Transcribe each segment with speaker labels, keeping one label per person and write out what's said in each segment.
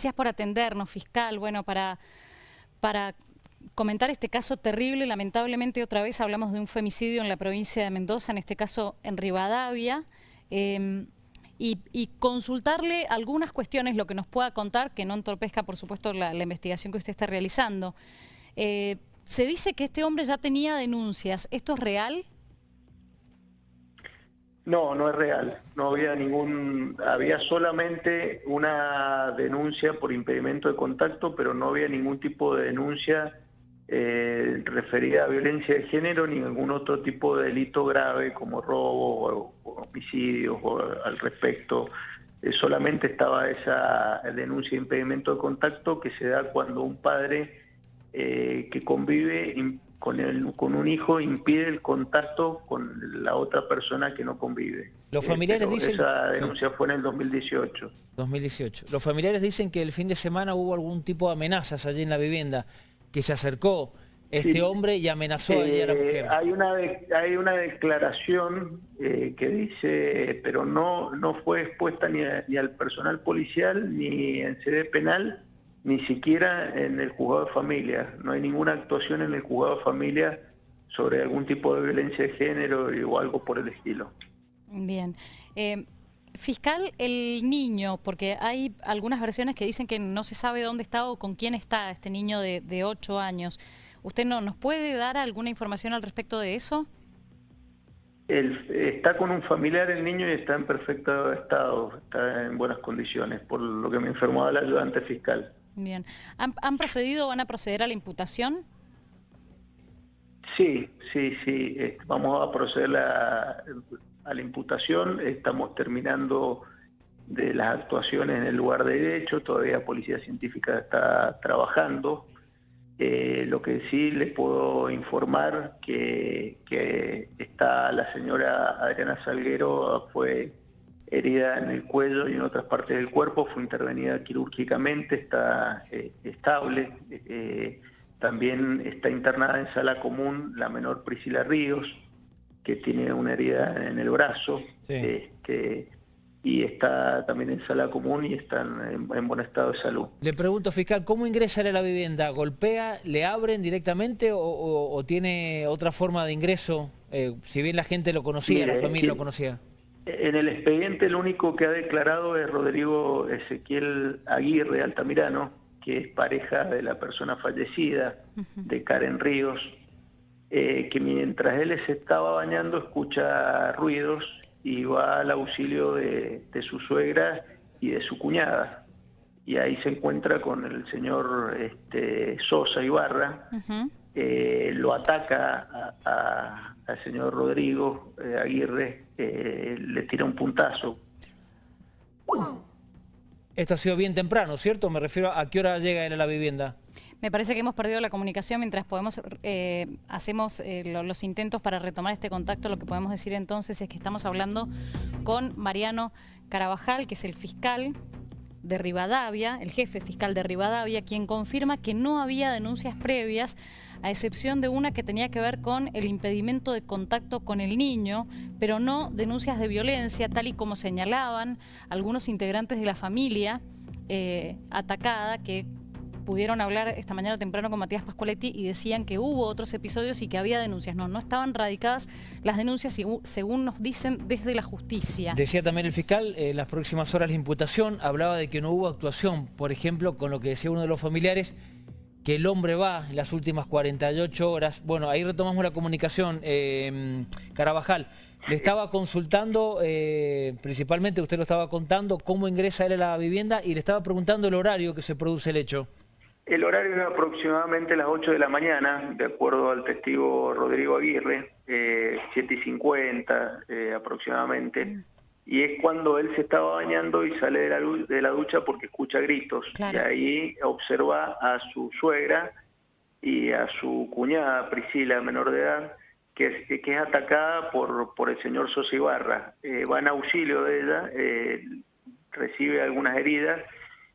Speaker 1: Gracias por atendernos, fiscal. Bueno, para, para comentar este caso terrible, lamentablemente otra vez hablamos de un femicidio en la provincia de Mendoza, en este caso en Rivadavia, em, y, consultarle algunas cuestiones, lo que nos pueda contar, que no entorpezca, por supuesto, la, investigación que usted está realizando. Eh, se dice que este hombre ya tenía denuncias. ¿Esto es real?
Speaker 2: No, no es real. No había ningún, había solamente una denuncia por impedimento de contacto, pero no había ningún tipo de denuncia eh, referida a violencia de género ni ningún otro tipo de delito grave como robo o, homicidios o al respecto. Eh, solamente estaba esa denuncia de impedimento de contacto que se da cuando un padre eh, que convive con, el, con un hijo impide el contacto con la otra persona que no convive.
Speaker 3: Los familiares
Speaker 2: eh,
Speaker 3: dicen...
Speaker 2: Esa denuncia fue en el 2018.
Speaker 3: 2018. Los familiares dicen que el fin de semana hubo algún tipo de amenazas allí en la vivienda, que se acercó este hombre y amenazó a la mujer.
Speaker 2: Eh, hay una hay una declaración eh, que dice, pero no no fue expuesta ni, ni al personal policial ni en sede penal, ni siquiera en el juzgado de familia. No hay ninguna actuación en el juzgado de familia sobre algún tipo de violencia de género o algo por el estilo.
Speaker 1: Bien. Eh, fiscal, el niño, porque hay algunas versiones que dicen que no se sabe dónde está o con quién está este niño de, de 8 años. ¿Usted no nos puede dar alguna información al respecto de eso?
Speaker 2: está con un familiar el niño y está en perfecto estado, está en buenas condiciones, por lo que me informó el ayudante fiscal.
Speaker 1: Bien. ¿Han, procedido o van a proceder a la imputación?
Speaker 2: Sí, sí, sí. Vamos a proceder a, la imputación. Estamos terminando de las actuaciones en el lugar de derecho. Todavía Policía Científica está trabajando. Eh, lo que sí les puedo informar que, que está la señora Adriana Salguero fue herida en el cuello y en otras partes del cuerpo, fue intervenida quirúrgicamente, está eh, estable. Eh, también está internada en sala común la menor Priscila Ríos, que tiene una herida en el brazo. Este, y está también en sala común y está en, buen estado de salud.
Speaker 3: Le pregunto, fiscal, ¿cómo ingresa a la vivienda? ¿Golpea, le abren directamente o, tiene otra forma de ingreso? Eh, si bien la gente lo conocía, la familia lo conocía.
Speaker 2: En el expediente el único que ha declarado es Rodrigo Ezequiel Aguirre Altamirano, que es pareja de la persona fallecida, de Karen Ríos, eh, que mientras él se estaba bañando escucha ruidos y va al auxilio de, su suegra y de su cuñada. Y ahí se encuentra con el señor este, Sosa Ibarra, eh, lo ataca al señor Rodrigo eh, Aguirre, eh, le tira un puntazo.
Speaker 3: Esto ha sido bien temprano, ¿cierto? Me refiero a qué hora llega él a la vivienda.
Speaker 1: Me parece que hemos perdido la comunicación mientras podemos eh, hacemos los intentos para retomar este contacto. Lo que podemos decir entonces es que estamos hablando con Mariano Carabajal, que es el fiscal de Rivadavia, el jefe fiscal de Rivadavia, quien confirma que no había denuncias previas, a excepción de una que tenía que ver con el impedimento de contacto con el niño, pero no denuncias de violencia, tal y como señalaban algunos integrantes de la familia eh, atacada, que pudieron hablar esta mañana temprano con Matías Pascualetti y decían que hubo otros episodios y que había denuncias. No, no estaban radicadas las denuncias según nos dicen desde la justicia.
Speaker 3: Decía también el fiscal, en las próximas horas la imputación hablaba de que no hubo actuación, por ejemplo, con lo que decía uno de los familiares, que el hombre va en las últimas 48 horas. Bueno, ahí retomamos la comunicación. Eh, Carabajal, le estaba consultando, eh, principalmente usted lo estaba contando, cómo ingresa él a la vivienda y le estaba preguntando el horario que se produce el hecho.
Speaker 2: El horario es aproximadamente las 8 de la mañana, de acuerdo al testigo Rodrigo Aguirre, eh, 7 y 50 eh, aproximadamente. Y es cuando él se estaba bañando y sale de la, de la ducha porque escucha gritos. Y ahí observa a su suegra y a su cuñada Priscila, menor de edad, que es, que es atacada por, por el señor Sosa Ibarra. Eh, va en auxilio de ella, eh, recibe algunas heridas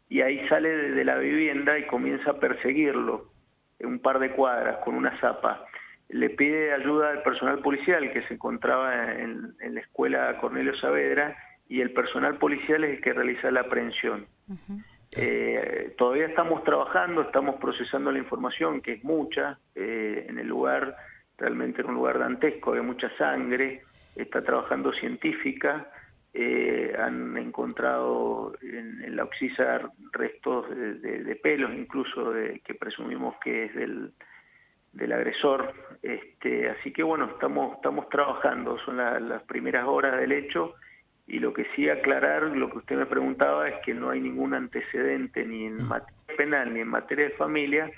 Speaker 2: y ahí sale de la vivienda y comienza a perseguirlo en un par de cuadras con una zapa. Le pide ayuda al personal policial que se encontraba en, la escuela Cornelio Saavedra y el personal policial es el que realiza la aprehensión. Eh, todavía estamos trabajando, estamos procesando la información, que es mucha, eh, en el lugar, realmente en un lugar dantesco, de mucha sangre, está trabajando científica, eh, han encontrado en, la oxisa restos de, pelos, incluso de, que presumimos que es del, del agresor. Este, así que bueno, estamos, estamos trabajando, son las primeras horas del hecho y lo que sí aclarar, lo que usted me preguntaba es que no hay ningún antecedente ni en mm. materia penal ni en materia de familia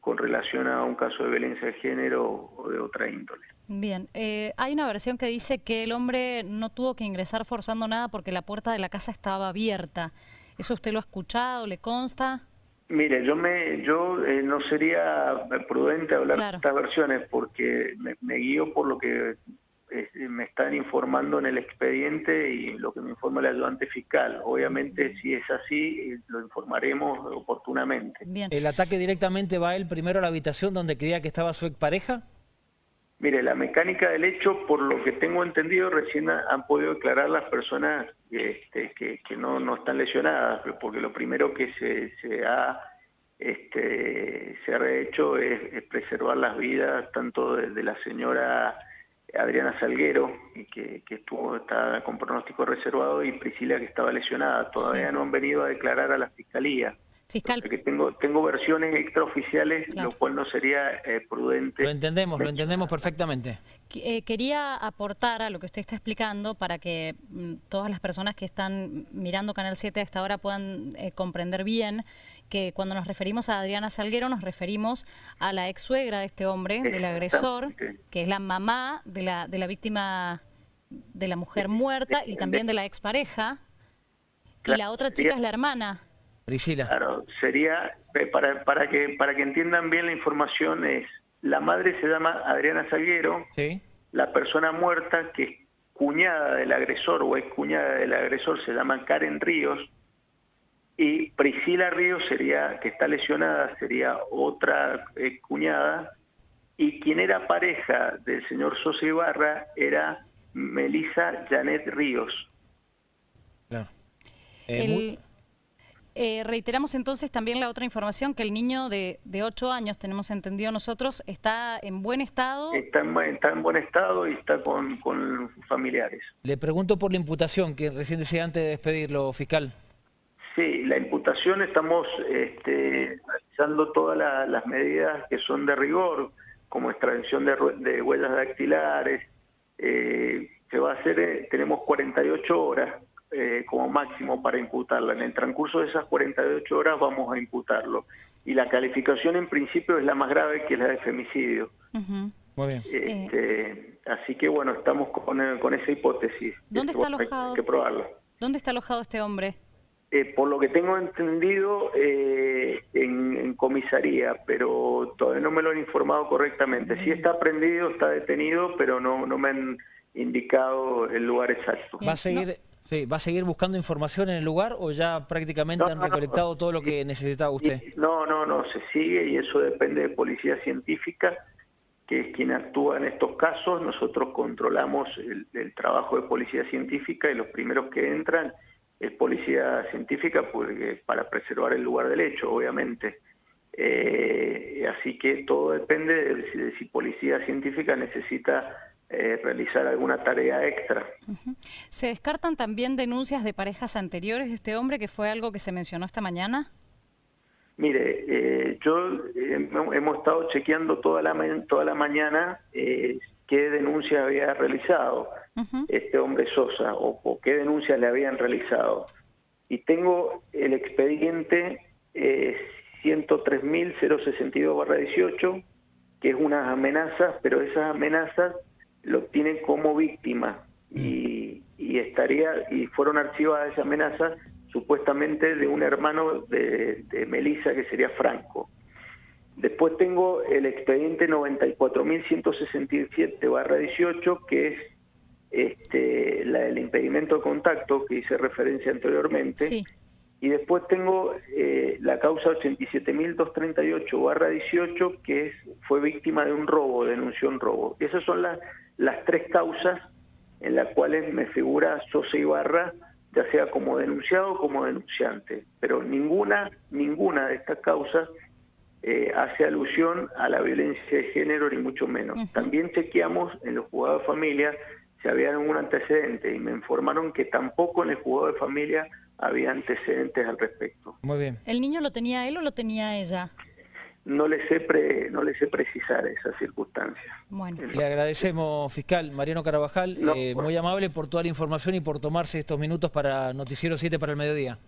Speaker 2: con relación a un caso de violencia de género o de otra índole.
Speaker 1: Bien, eh, hay una versión que dice que el hombre no tuvo que ingresar forzando nada porque la puerta de la casa estaba abierta. ¿Eso usted lo ha escuchado? ¿Le consta?
Speaker 2: Mire, yo me, yo eh, no sería prudente hablar de estas versiones porque me, me, guío por lo que me están informando en el expediente y lo que me informa el ayudante fiscal. Obviamente, si es así, lo informaremos oportunamente.
Speaker 3: ¿El ataque directamente va él primero a la habitación donde creía que estaba su expareja?
Speaker 2: Mire, la mecánica del hecho, por lo que tengo entendido, recién han podido declarar las personas este, que, que no, no están lesionadas, porque lo primero que se, se ha este, se ha hecho es, preservar las vidas tanto de la señora Adriana Salguero, que, que estuvo está con pronóstico reservado, y Priscila, que estaba lesionada. Todavía no han venido a declarar a la Fiscalía. Fiscal. Porque tengo, tengo versiones extraoficiales, lo cual no sería eh, prudente.
Speaker 3: Lo entendemos, lo entendemos perfectamente.
Speaker 1: Eh, quería aportar a lo que usted está explicando para que mm, todas las personas que están mirando Canal 7 a esta hora puedan eh, comprender bien que cuando nos referimos a Adriana Salguero nos referimos a la ex suegra de este hombre, del agresor, que es la mamá de la, de la víctima de la mujer muerta y también de la expareja. Y la otra chica es la hermana.
Speaker 2: Claro, sería, eh, para, para, que, para que entiendan bien la información, es la madre se llama Adriana Salguero, la persona muerta que es cuñada del agresor o es cuñada del agresor se llama Karen Ríos, y Priscila Ríos sería, que está lesionada, sería otra eh, cuñada, y quien era pareja del señor Sosa Ibarra era Melissa Janet Ríos.
Speaker 1: Claro. Eh, eh, reiteramos entonces también la otra información, que el niño de, de 8 años, tenemos entendido nosotros, está en buen estado.
Speaker 2: Está en, está en buen estado y está con, con, familiares.
Speaker 3: Le pregunto por la imputación, que recién decía antes de despedirlo, fiscal.
Speaker 2: Sí, la imputación estamos este, realizando todas las medidas que son de rigor, como extracción de, de huellas dactilares. Eh, se va a hacer, eh, tenemos 48 horas eh, como máximo para imputarla. En el transcurso de esas 48 horas vamos a imputarlo. Y la calificación en principio es la más grave, que es la de femicidio.
Speaker 3: Muy bien.
Speaker 2: Este, así que bueno, estamos con, eh, con esa hipótesis.
Speaker 1: ¿Dónde está alojado?
Speaker 2: Hay que probarlo.
Speaker 1: ¿Dónde está alojado este hombre?
Speaker 2: Eh, por lo que tengo entendido, en, comisaría, pero todavía no me lo han informado correctamente. Sí está prendido, está detenido, pero no, no me han indicado el lugar exacto.
Speaker 3: ¿Va a seguir Sí, ¿va a seguir buscando información en el lugar o ya prácticamente han recolectado todo lo que necesitaba usted?
Speaker 2: No, no, no, se sigue y eso depende de policía científica, que es quien actúa en estos casos. Nosotros controlamos el, trabajo de policía científica y los primeros que entran es policía científica porque, para preservar el lugar del hecho, obviamente. Eh, así que todo depende de si policía científica necesita eh, realizar alguna tarea extra.
Speaker 1: ¿Se descartan también denuncias de parejas anteriores de este hombre, que fue algo que se mencionó esta mañana?
Speaker 2: Mire, eh, yo eh, hemos estado chequeando toda la, toda la mañana qué denuncia había realizado este hombre Sosa o, o, qué denuncias le habían realizado. Y tengo el expediente 103.062-18, que es unas amenazas, pero esas amenazas lo tienen como víctima y, estaría y fueron archivadas esas amenazas supuestamente de un hermano de, de Melissa que sería Franco. Después tengo el expediente 94.167-18 que es este, la del impedimento de contacto que hice referencia anteriormente. Y después tengo eh, la causa 87.238-18 que es, fue víctima de un robo, denunció un robo. Esas son las las tres causas en las cuales me figura Sosa Ibarra ya sea como denunciado o como denunciante, pero ninguna, ninguna de estas causas eh, hace alusión a la violencia de género, ni mucho menos. También chequeamos en los juzgados de familia si había algún antecedente y me informaron que tampoco en el juzgado de familia había antecedentes al respecto.
Speaker 3: Muy bien.
Speaker 1: ¿El niño lo tenía él o lo tenía ella?
Speaker 2: No le sé, pre, no le sé precisar esas circunstancias.
Speaker 1: Bueno.
Speaker 3: Le agradecemos, fiscal Mariano Carabajal,
Speaker 2: No,
Speaker 3: eh,
Speaker 2: por-
Speaker 3: muy amable por toda la información y por tomarse estos minutos para Noticiero 7 para el mediodía.